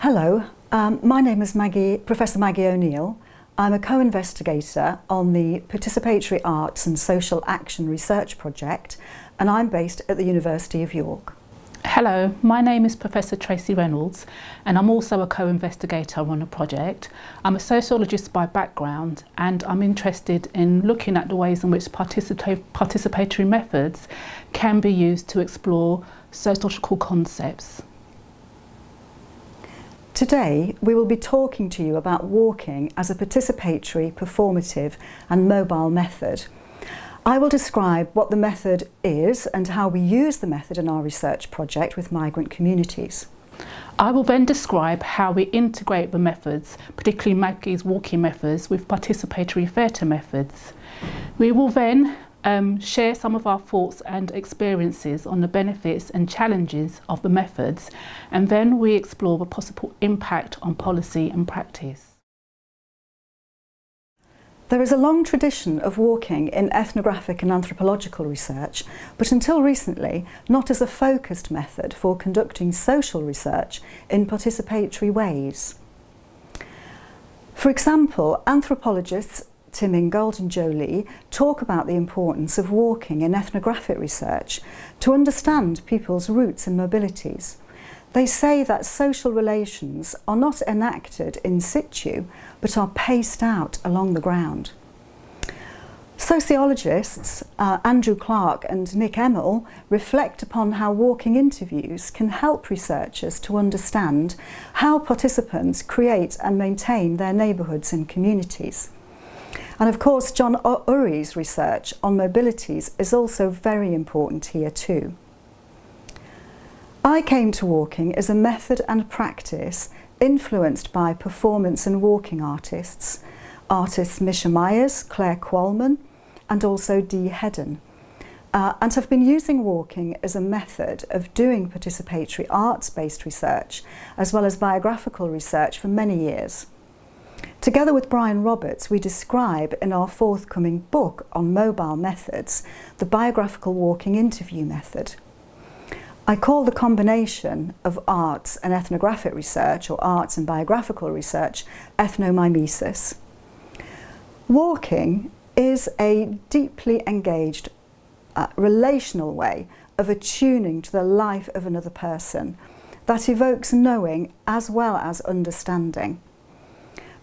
Hello, um, my name is Maggie, Professor Maggie O'Neill. I'm a co-investigator on the Participatory Arts and Social Action Research Project and I'm based at the University of York. Hello, my name is Professor Tracey Reynolds and I'm also a co-investigator on a project. I'm a sociologist by background and I'm interested in looking at the ways in which participa participatory methods can be used to explore sociological concepts. Today we will be talking to you about walking as a participatory, performative and mobile method. I will describe what the method is and how we use the method in our research project with migrant communities. I will then describe how we integrate the methods, particularly Maggie's walking methods, with participatory theatre methods. We will then um, share some of our thoughts and experiences on the benefits and challenges of the methods and then we explore the possible impact on policy and practice. There is a long tradition of walking in ethnographic and anthropological research, but until recently not as a focused method for conducting social research in participatory ways. For example, anthropologists Tim Ingold and Jolie talk about the importance of walking in ethnographic research to understand people's roots and mobilities. They say that social relations are not enacted in situ, but are paced out along the ground. Sociologists uh, Andrew Clark and Nick Emmel reflect upon how walking interviews can help researchers to understand how participants create and maintain their neighbourhoods and communities. And of course, John Urry's research on mobilities is also very important here too. I came to walking as a method and practice influenced by performance and walking artists, artists Misha Myers, Clare Qualmann, and also Dee Heddon. Uh, and have been using walking as a method of doing participatory arts-based research as well as biographical research for many years. Together with Brian Roberts, we describe in our forthcoming book on mobile methods the biographical walking interview method. I call the combination of arts and ethnographic research or arts and biographical research ethnomimesis. Walking is a deeply engaged uh, relational way of attuning to the life of another person that evokes knowing as well as understanding.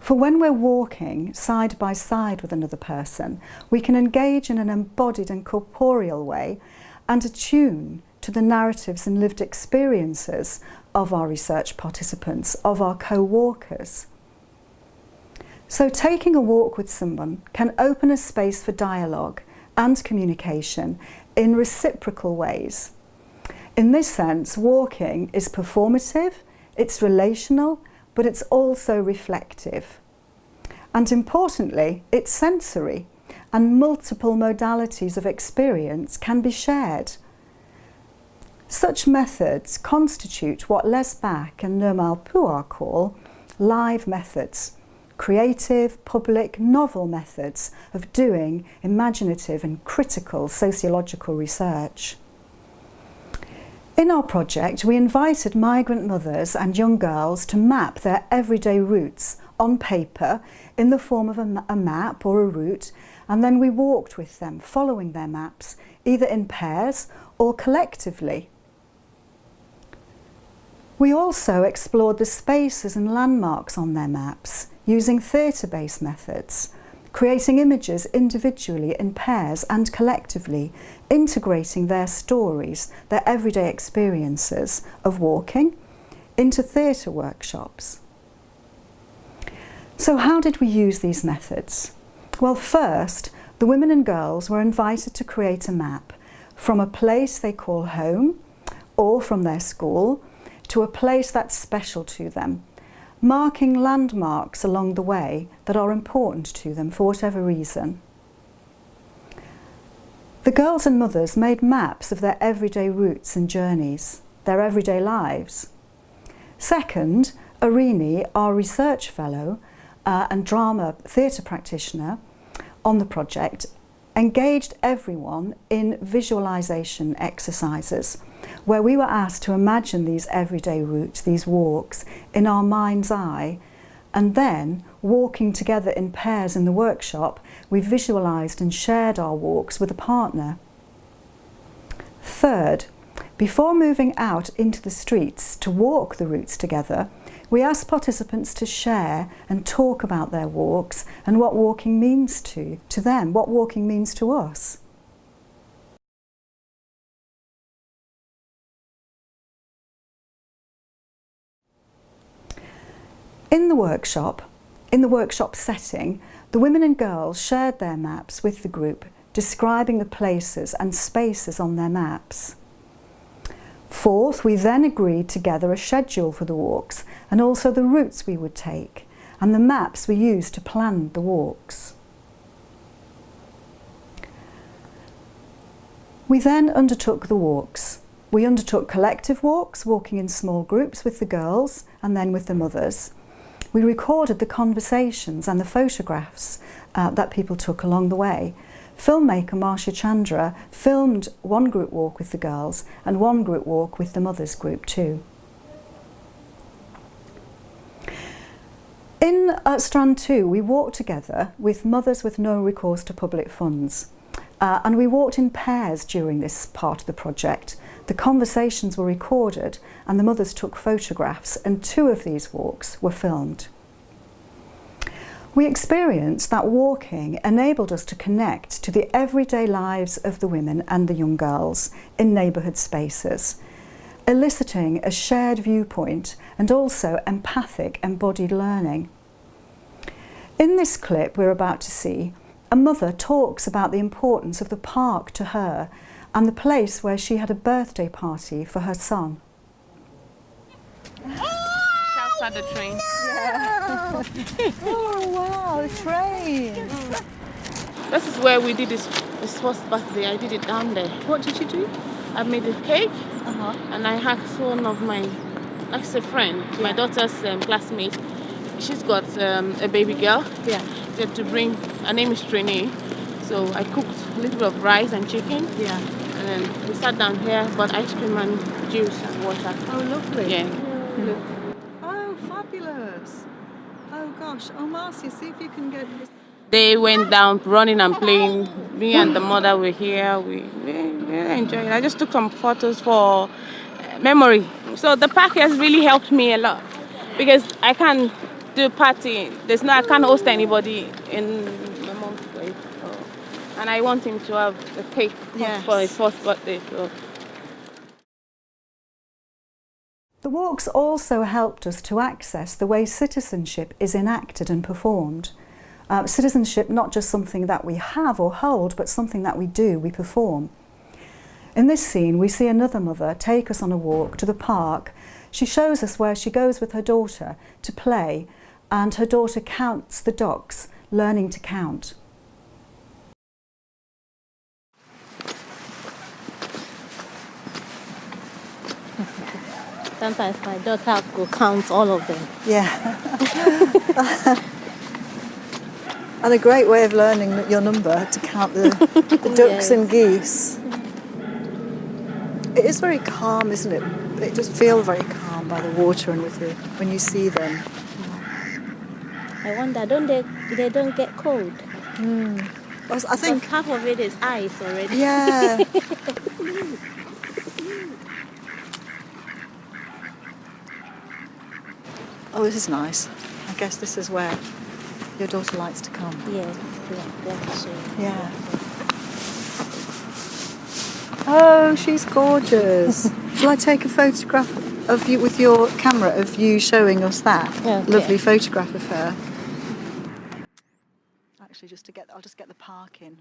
For when we're walking side by side with another person, we can engage in an embodied and corporeal way and attune to the narratives and lived experiences of our research participants, of our co-walkers. So taking a walk with someone can open a space for dialogue and communication in reciprocal ways. In this sense, walking is performative, it's relational, but it's also reflective. And importantly, it's sensory and multiple modalities of experience can be shared. Such methods constitute what Les Bach and Nirmal Puar call live methods, creative, public, novel methods of doing imaginative and critical sociological research. In our project, we invited migrant mothers and young girls to map their everyday routes on paper in the form of a, a, map or a route and then we walked with them following their maps either in pairs or collectively. We also explored the spaces and landmarks on their maps using theatre-based methods creating images individually in pairs and collectively, integrating their stories, their everyday experiences of walking into theatre workshops. So how did we use these methods? Well, first, the women and girls were invited to create a map from a place they call home or from their school to a place that's special to them marking landmarks along the way that are important to them for whatever reason. The girls and mothers made maps of their everyday routes and journeys, their everyday lives. Second, Erene, our research fellow uh, and drama theatre practitioner on the project, engaged everyone in visualisation exercises where we were asked to imagine these everyday routes, these walks, in our mind's eye, and then walking together in pairs in the workshop, we visualised and shared our walks with a partner. Third, before moving out into the streets to walk the routes together, we asked participants to share and talk about their walks and what walking means to, to them, what walking means to us. In the workshop, in the workshop setting, the women and girls shared their maps with the group, describing the places and spaces on their maps. Fourth, we then agreed together a schedule for the walks and also the routes we would take and the maps we used to plan the walks. We then undertook the walks. We undertook collective walks, walking in small groups with the girls and then with the mothers. We recorded the conversations and the photographs uh, that people took along the way. Filmmaker Marcia Chandra filmed one group walk with the girls and one group walk with the mothers group too. In uh, Strand 2 we walked together with mothers with no recourse to public funds uh, and we walked in pairs during this part of the project. The conversations were recorded and the mothers took photographs and two of these walks were filmed. We experienced that walking enabled us to connect to the everyday lives of the women and the young girls in neighbourhood spaces, eliciting a shared viewpoint and also empathic embodied learning. In this clip we're about to see, a mother talks about the importance of the park to her and the place where she had a birthday party for her son. Shouts at the train. Yeah. oh wow, the train. This is where we did this, this first birthday. I did it down there. What did you do? I made a cake Uh-huh. and I asked one of my, that's a friend, my daughter's um, classmate. She's got um, a baby girl. Yeah. She had to bring, her name is Trini. So I cooked a little bit of rice and chicken Yeah. And then we sat down here, bought ice cream and juice and water. Oh lovely. Yeah. Look. Oh fabulous. Oh gosh. Oh Marcia, see if you can get this. They went down running and playing. Me and the mother were here. We really, really enjoyed it. I just took some photos for uh, memory. So the park has really helped me a lot because I can't do party. There's no, I can't host anybody in my mom's place. So, and I want him to have a cake Yes. for his first birthday. So. The walks also helped us to access the way citizenship is enacted and performed. Uh, citizenship not just something that we have or hold, but something that we do, we perform. In this scene, we see another mother take us on a walk to the park. She shows us where she goes with her daughter to play, and her daughter counts the ducks, learning to count. Sometimes my daughter will count all of them. Yeah. and a great way of learning your number to count the, the ducks Yes. and geese. It is very calm, isn't it? It just feels very calm by the water and with the, when you see them. I wonder, don't they? They don't get cold. Hmm. I was- I think, half of it is ice already. yeah. oh, this is nice. I guess this is where your daughter likes to come. Yeah. Yeah. Oh, she's gorgeous. Shall I take a photograph of you with your camera of you showing us that Okay. lovely photograph of her? Actually, just to get, I'll just get the park in.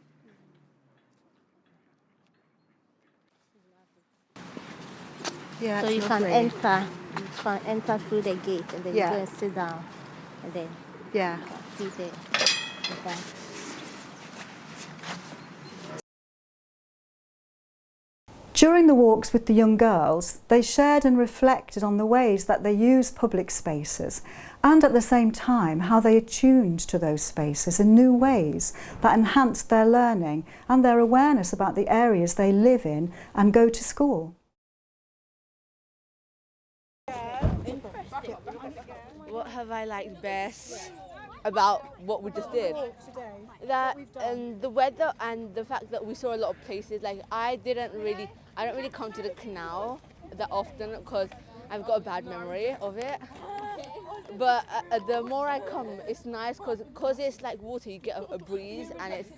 Yeah, So you lovely. you can enter through the gate and then Yeah. you go and sit down, and then Yeah. see the. the park. During the walks with the young girls, they shared and reflected on the ways that they use public spaces and at the same time how they attuned to those spaces in new ways that enhanced their learning and their awareness about the areas they live in and go to school. Have I liked best about what we just did? That and the weather and the fact that we saw a lot of places. Like I didn't really, I don't really come to the canal that often because I've got a bad memory of it. But uh, the more I come, it's nice because cause it's like water. You get a, a breeze and it's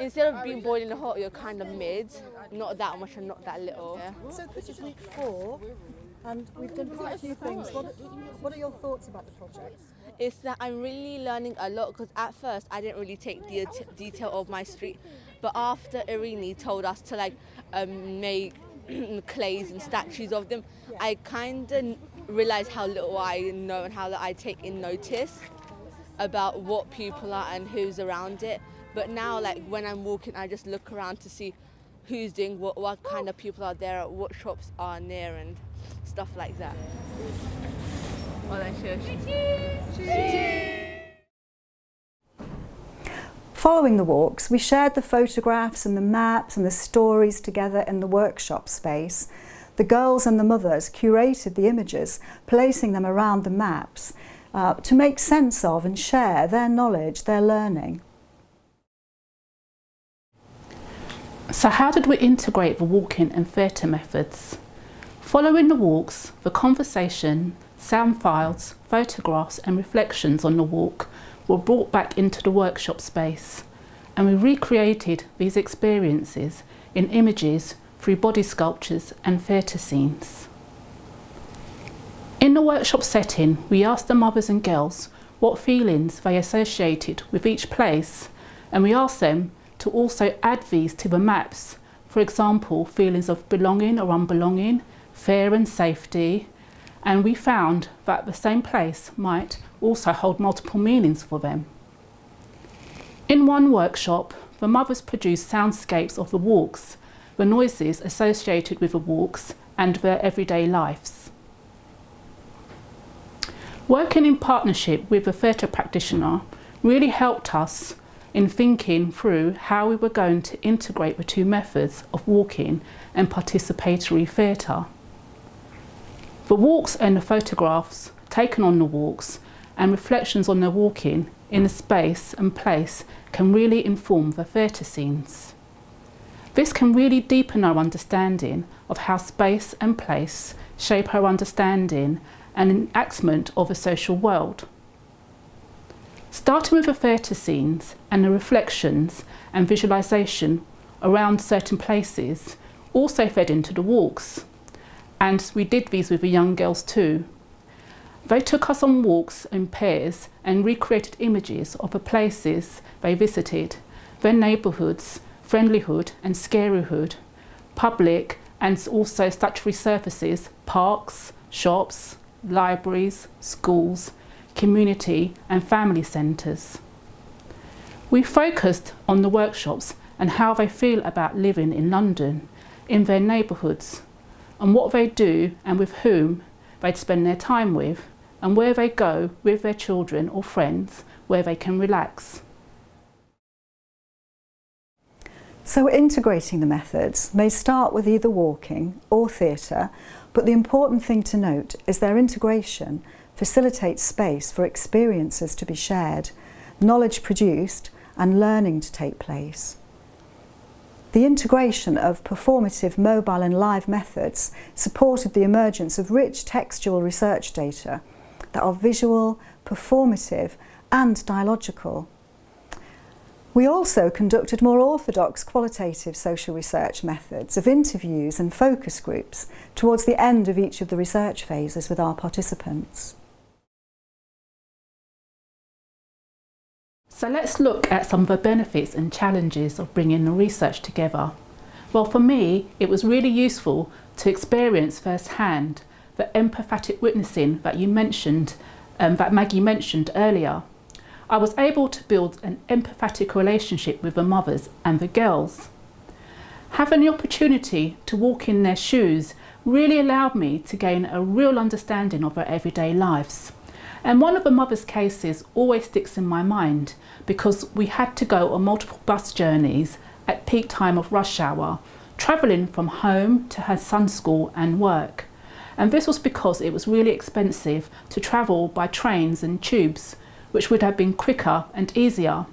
instead of being boiling hot, you're kind of mid, not that much and not that little. Yeah. So this is week four, and we've done quite a few things. What, what are your thoughts about the project? It's that I'm really learning a lot because at first I didn't really take the detail of my street, but after Erene told us to like um, make clays and statues of them, I kind of realised how little I know and how that I take in notice about what people are and who's around it. But now, like when I'm walking, I just look around to see who's doing what, what kind of people are there, what shops are near, and stuff like that. Following the walks, we shared the photographs and the maps and the stories together in the workshop space. The girls and the mothers curated the images, placing them around the maps uh, to make sense of and share their knowledge, their learning. So how did we integrate the walking and theatre methods? Following the walks, the conversation, sound files, photographs and reflections on the walk were brought back into the workshop space and we recreated these experiences in images through body sculptures and theatre scenes. In the workshop setting, we asked the mothers and girls what feelings they associated with each place and we asked them to also add these to the maps. For example, feelings of belonging or unbelonging, fear and safety. And we found that the same place might also hold multiple meanings for them. In one workshop, the mothers produced soundscapes of the walks, the noises associated with the walks and their everyday lives. Working in partnership with a theatre practitioner really helped us in thinking through how we were going to integrate the two methods of walking and participatory theatre. The walks and the photographs taken on the walks and reflections on the walking in the space and place can really inform the theatre scenes. This can really deepen our understanding of how space and place shape our understanding and enactment of a social world. Starting with the theatre scenes and the reflections and visualisation around certain places also fed into the walks. And we did these with the young girls too. They took us on walks in pairs and recreated images of the places they visited, their neighbourhoods, friendlyhood and scaryhood, public and also statutory surfaces, parks, shops, libraries, schools, community and family centres. We focused on the workshops and how they feel about living in London, in their neighbourhoods, and what they do and with whom they'd spend their time with, and where they go with their children or friends where they can relax. So integrating the methods may start with either walking or theatre, but the important thing to note is their integration facilitates space for experiences to be shared, knowledge produced and learning to take place. The integration of performative mobile and live methods supported the emergence of rich textual research data that are visual, performative and dialogical. We also conducted more orthodox qualitative social research methods of interviews and focus groups towards the end of each of the research phases with our participants. So let's look at some of the benefits and challenges of bringing the research together. Well, for me, it was really useful to experience firsthand the empathetic witnessing that you mentioned, um, that Maggie mentioned earlier. I was able to build an empathetic relationship with the mothers and the girls. Having the opportunity to walk in their shoes really allowed me to gain a real understanding of their everyday lives. And one of the mother's cases always sticks in my mind because we had to go on multiple bus journeys at peak time of rush hour, travelling from home to her son's school and work. and this was because it was really expensive to travel by trains and tubes, which would have been quicker and easier.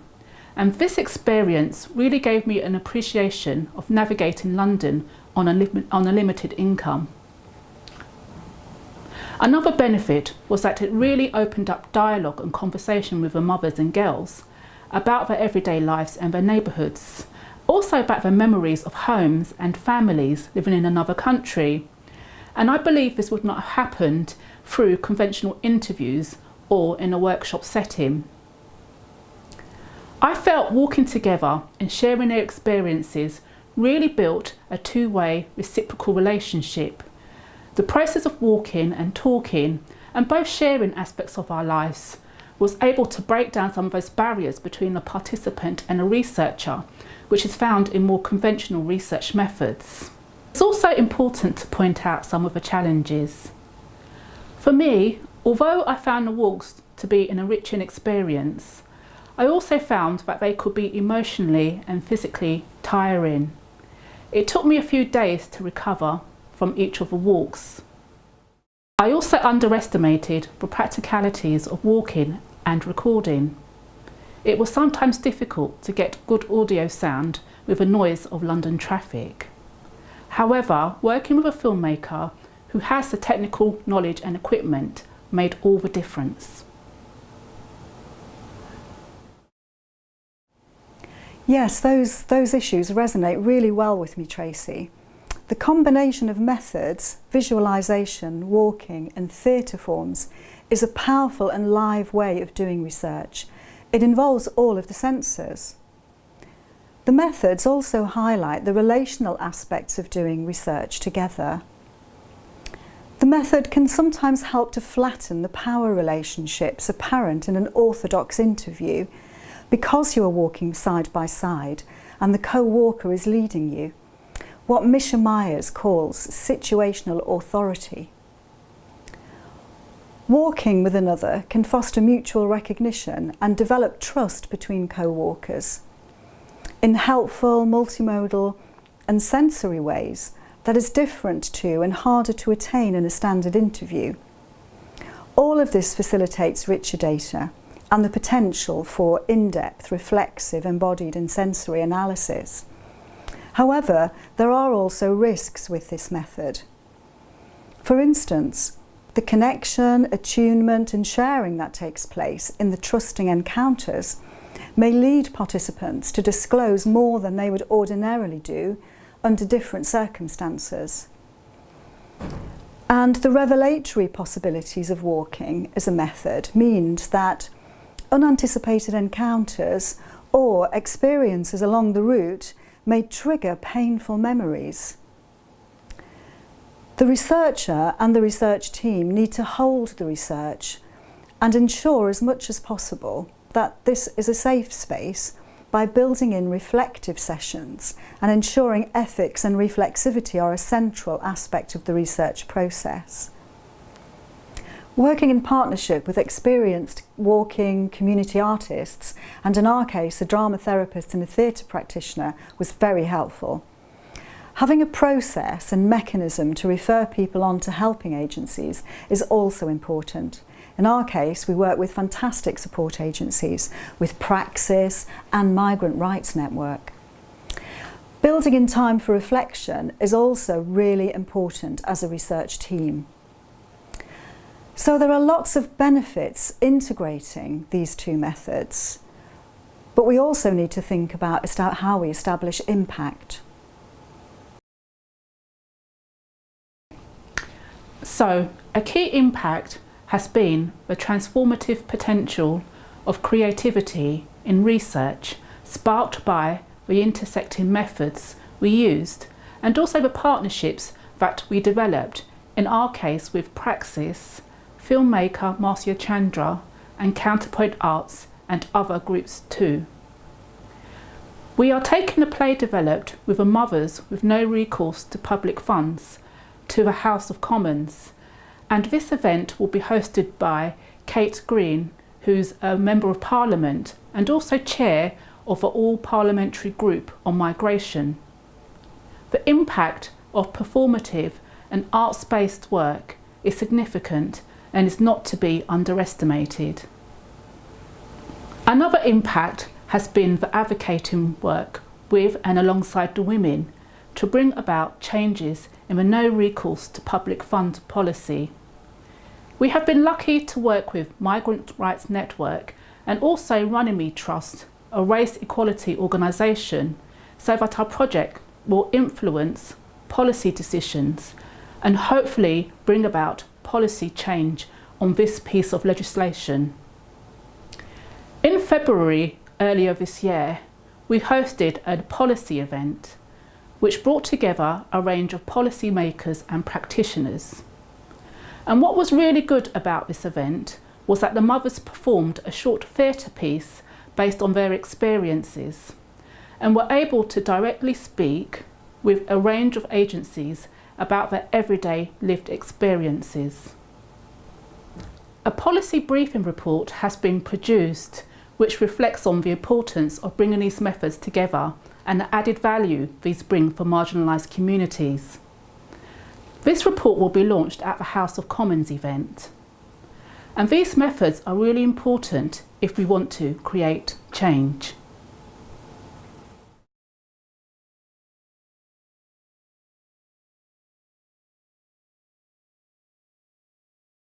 And this experience really gave me an appreciation of navigating London on a, on a limited income. Another benefit was that it really opened up dialogue and conversation with the mothers and girls about their everyday lives and their neighbourhoods, also about their memories of homes and families living in another country. And I believe this would not have happened through conventional interviews or in a workshop setting. I felt walking together and sharing their experiences really built a two-way reciprocal relationship the process of walking and talking and both sharing aspects of our lives was able to break down some of those barriers between a participant and a researcher, which is found in more conventional research methods. It's also important to point out some of the challenges. For me, although I found the walks to be an enriching experience, I also found that they could be emotionally and physically tiring. It took me a few days to recover from each of the walks. I also underestimated the practicalities of walking and recording. It was sometimes difficult to get good audio sound with the noise of London traffic. However, working with a filmmaker who has the technical knowledge and equipment made all the difference. Yes, those, those issues resonate really well with me, Tracey. The combination of methods, visualisation, walking and theatre forms is a powerful and live way of doing research. It involves all of the senses. The methods also highlight the relational aspects of doing research together. The method can sometimes help to flatten the power relationships apparent in an orthodox interview because you are walking side by side and the co-walker is leading you what Misha Myers calls situational authority. Walking with another can foster mutual recognition and develop trust between co-walkers in helpful, multimodal and sensory ways that is different to and harder to attain in a standard interview. All of this facilitates richer data and the potential for in-depth, reflexive, embodied and sensory analysis. However, there are also risks with this method. For instance, the connection, attunement and sharing that takes place in the trusting encounters may lead participants to disclose more than they would ordinarily do under different circumstances. And the revelatory possibilities of walking as a method means that unanticipated encounters or experiences along the route may trigger painful memories. The researcher and the research team need to hold the research and ensure as much as possible that this is a safe space by building in reflective sessions and ensuring ethics and reflexivity are a central aspect of the research process. Working in partnership with experienced walking community artists and in our case a drama therapist and a theatre practitioner was very helpful. Having a process and mechanism to refer people on to helping agencies is also important. In our case, we work with fantastic support agencies, with Praxis and Migrant Rights Network. Building in time for reflection is also really important as a research team. So there are lots of benefits integrating these two methods, but we also need to think about how we establish impact. So, a key impact has been the transformative potential of creativity in research sparked by the intersecting methods we used and also the partnerships that we developed, in our case with Praxis, filmmaker Marcia Chandra and Counterpoint Arts and other groups too. We are taking a play developed with a mothers with no recourse to public funds to the House of Commons and this event will be hosted by Kate Green who's a Member of Parliament and also Chair of the All Parliamentary Group on Migration. The impact of performative and arts-based work is significant and is not to be underestimated. Another impact has been the advocating work with and alongside the women to bring about changes in the no recourse to public fund policy. We have been lucky to work with Migrant Rights Network and also Runnymede Trust, a race equality organisation, so that our project will influence policy decisions and hopefully bring about policy change on this piece of legislation. In February earlier this year, we hosted a policy event which brought together a range of policymakers and practitioners. And what was really good about this event was that the mothers performed a short theatre piece based on their experiences and were able to directly speak with a range of agencies about their everyday lived experiences. A policy briefing report has been produced which reflects on the importance of bringing these methods together and the added value these bring for marginalised communities. This report will be launched at the House of Commons event. And these methods are really important if we want to create change.